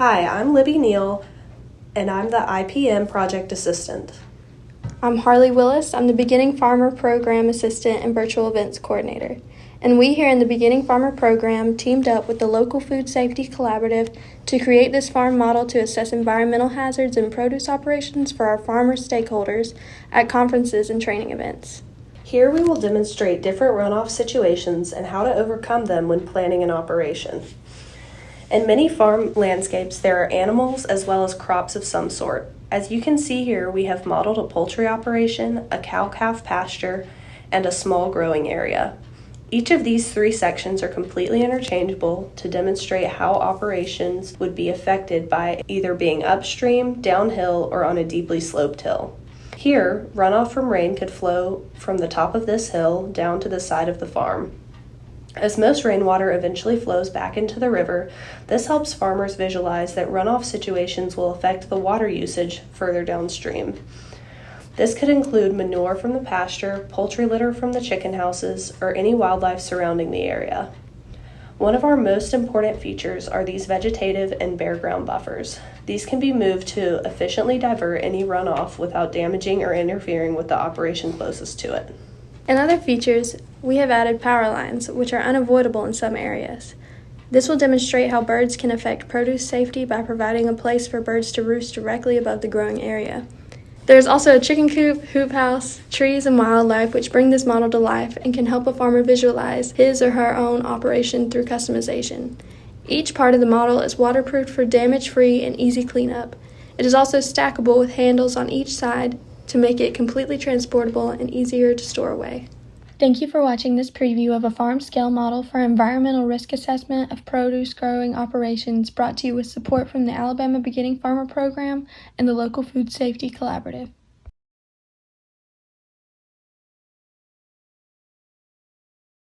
Hi, I'm Libby Neal, and I'm the IPM Project Assistant. I'm Harley Willis. I'm the Beginning Farmer Program Assistant and Virtual Events Coordinator. And we here in the Beginning Farmer Program teamed up with the local Food Safety Collaborative to create this farm model to assess environmental hazards and produce operations for our farmer stakeholders at conferences and training events. Here we will demonstrate different runoff situations and how to overcome them when planning an operation. In many farm landscapes, there are animals as well as crops of some sort. As you can see here, we have modeled a poultry operation, a cow-calf pasture, and a small growing area. Each of these three sections are completely interchangeable to demonstrate how operations would be affected by either being upstream, downhill, or on a deeply sloped hill. Here, runoff from rain could flow from the top of this hill down to the side of the farm. As most rainwater eventually flows back into the river, this helps farmers visualize that runoff situations will affect the water usage further downstream. This could include manure from the pasture, poultry litter from the chicken houses, or any wildlife surrounding the area. One of our most important features are these vegetative and bare ground buffers. These can be moved to efficiently divert any runoff without damaging or interfering with the operation closest to it. In other features, we have added power lines, which are unavoidable in some areas. This will demonstrate how birds can affect produce safety by providing a place for birds to roost directly above the growing area. There's also a chicken coop, hoop house, trees, and wildlife which bring this model to life and can help a farmer visualize his or her own operation through customization. Each part of the model is waterproofed for damage free and easy cleanup. It is also stackable with handles on each side to make it completely transportable and easier to store away. Thank you for watching this preview of a farm scale model for environmental risk assessment of produce growing operations brought to you with support from the Alabama Beginning Farmer Program and the local Food Safety Collaborative.